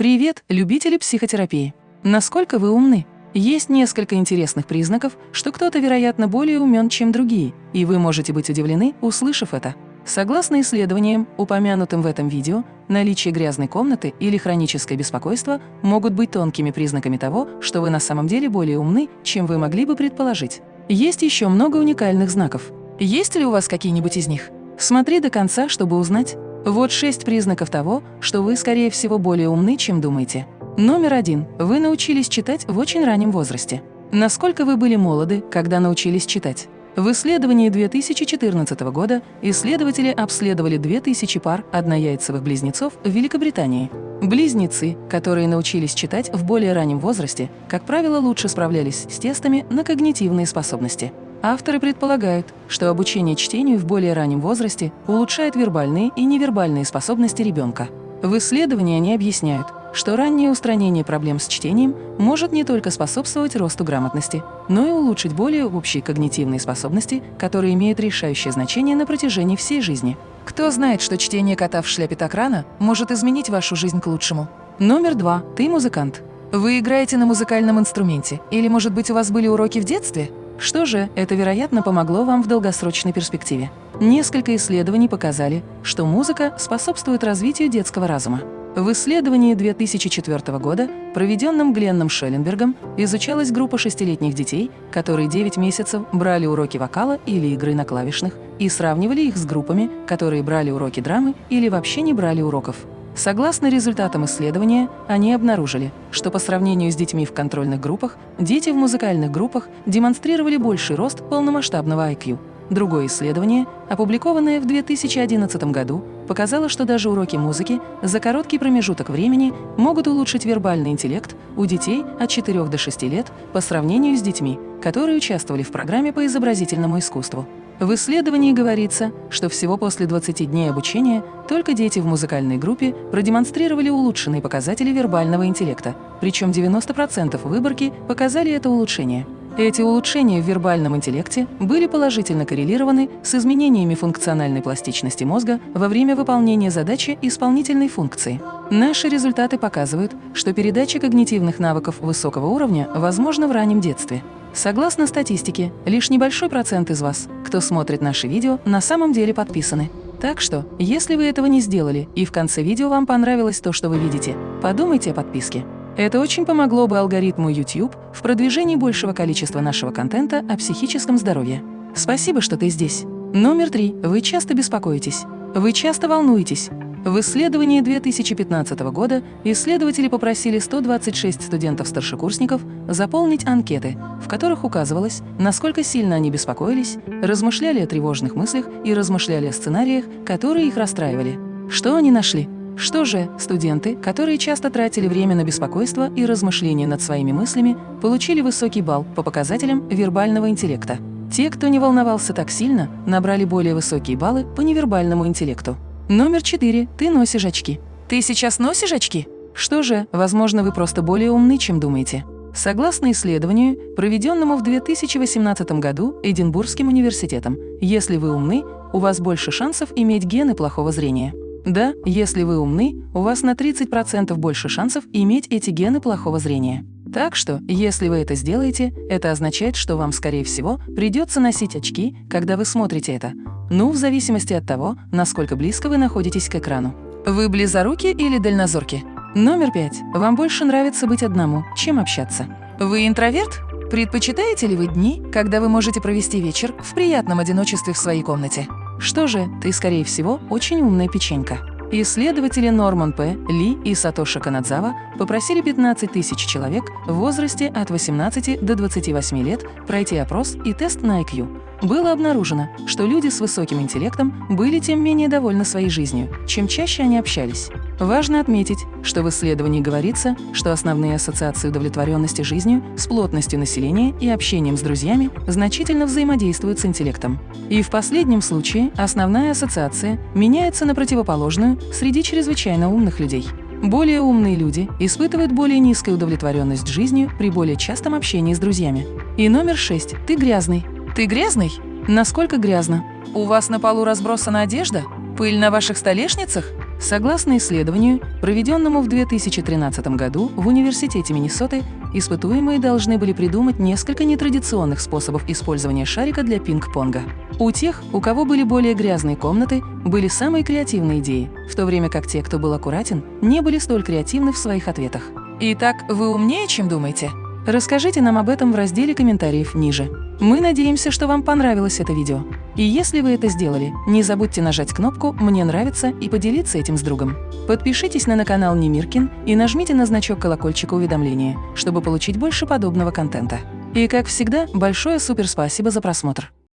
Привет, любители психотерапии! Насколько вы умны? Есть несколько интересных признаков, что кто-то, вероятно, более умен, чем другие, и вы можете быть удивлены, услышав это. Согласно исследованиям, упомянутым в этом видео, наличие грязной комнаты или хроническое беспокойство могут быть тонкими признаками того, что вы на самом деле более умны, чем вы могли бы предположить. Есть еще много уникальных знаков. Есть ли у вас какие-нибудь из них? Смотри до конца, чтобы узнать. Вот шесть признаков того, что вы, скорее всего, более умны, чем думаете. Номер один. Вы научились читать в очень раннем возрасте. Насколько вы были молоды, когда научились читать? В исследовании 2014 года исследователи обследовали 2000 пар однояйцевых близнецов в Великобритании. Близнецы, которые научились читать в более раннем возрасте, как правило, лучше справлялись с тестами на когнитивные способности. Авторы предполагают, что обучение чтению в более раннем возрасте улучшает вербальные и невербальные способности ребенка. В исследовании они объясняют, что раннее устранение проблем с чтением может не только способствовать росту грамотности, но и улучшить более общие когнитивные способности, которые имеют решающее значение на протяжении всей жизни. Кто знает, что чтение кота в шляпе так рано может изменить вашу жизнь к лучшему? Номер два. Ты музыкант. Вы играете на музыкальном инструменте, или, может быть, у вас были уроки в детстве? Что же, это, вероятно, помогло вам в долгосрочной перспективе. Несколько исследований показали, что музыка способствует развитию детского разума. В исследовании 2004 года, проведенном Гленном Шелленбергом, изучалась группа шестилетних детей, которые 9 месяцев брали уроки вокала или игры на клавишных и сравнивали их с группами, которые брали уроки драмы или вообще не брали уроков. Согласно результатам исследования, они обнаружили, что по сравнению с детьми в контрольных группах, дети в музыкальных группах демонстрировали больший рост полномасштабного IQ – Другое исследование, опубликованное в 2011 году, показало, что даже уроки музыки за короткий промежуток времени могут улучшить вербальный интеллект у детей от 4 до 6 лет по сравнению с детьми, которые участвовали в программе по изобразительному искусству. В исследовании говорится, что всего после 20 дней обучения только дети в музыкальной группе продемонстрировали улучшенные показатели вербального интеллекта, причем 90% выборки показали это улучшение. Эти улучшения в вербальном интеллекте были положительно коррелированы с изменениями функциональной пластичности мозга во время выполнения задачи исполнительной функции. Наши результаты показывают, что передача когнитивных навыков высокого уровня возможна в раннем детстве. Согласно статистике, лишь небольшой процент из вас, кто смотрит наши видео, на самом деле подписаны. Так что, если вы этого не сделали и в конце видео вам понравилось то, что вы видите, подумайте о подписке. Это очень помогло бы алгоритму YouTube в продвижении большего количества нашего контента о психическом здоровье. Спасибо, что ты здесь. Номер три. Вы часто беспокоитесь. Вы часто волнуетесь. В исследовании 2015 года исследователи попросили 126 студентов-старшекурсников заполнить анкеты, в которых указывалось, насколько сильно они беспокоились, размышляли о тревожных мыслях и размышляли о сценариях, которые их расстраивали. Что они нашли? Что же, студенты, которые часто тратили время на беспокойство и размышления над своими мыслями, получили высокий балл по показателям вербального интеллекта. Те, кто не волновался так сильно, набрали более высокие баллы по невербальному интеллекту. Номер четыре. Ты носишь очки. Ты сейчас носишь очки? Что же, возможно, вы просто более умны, чем думаете. Согласно исследованию, проведенному в 2018 году Эдинбургским университетом, если вы умны, у вас больше шансов иметь гены плохого зрения. Да, если вы умны, у вас на 30% больше шансов иметь эти гены плохого зрения. Так что, если вы это сделаете, это означает, что вам, скорее всего, придется носить очки, когда вы смотрите это. Ну, в зависимости от того, насколько близко вы находитесь к экрану. Вы близоруки или дальнозорки? Номер пять. Вам больше нравится быть одному, чем общаться. Вы интроверт? Предпочитаете ли вы дни, когда вы можете провести вечер в приятном одиночестве в своей комнате? Что же, ты, скорее всего, очень умная печенька. Исследователи Норман П. Ли и Сатоши Канадзава попросили 15 тысяч человек в возрасте от 18 до 28 лет пройти опрос и тест на IQ. Было обнаружено, что люди с высоким интеллектом были тем менее довольны своей жизнью, чем чаще они общались. Важно отметить, что в исследовании говорится, что основные ассоциации удовлетворенности жизнью с плотностью населения и общением с друзьями значительно взаимодействуют с интеллектом. И в последнем случае основная ассоциация меняется на противоположную среди чрезвычайно умных людей. Более умные люди испытывают более низкую удовлетворенность жизнью при более частом общении с друзьями. И номер шесть. Ты грязный. Ты грязный? Насколько грязно? У вас на полу разбросана одежда? Пыль на ваших столешницах? Согласно исследованию, проведенному в 2013 году в Университете Миннесоты, испытуемые должны были придумать несколько нетрадиционных способов использования шарика для пинг-понга. У тех, у кого были более грязные комнаты, были самые креативные идеи, в то время как те, кто был аккуратен, не были столь креативны в своих ответах. Итак, вы умнее, чем думаете? Расскажите нам об этом в разделе комментариев ниже. Мы надеемся, что вам понравилось это видео. И если вы это сделали, не забудьте нажать кнопку «Мне нравится» и поделиться этим с другом. Подпишитесь на канал Немиркин и нажмите на значок колокольчика уведомления, чтобы получить больше подобного контента. И как всегда, большое суперспасибо за просмотр!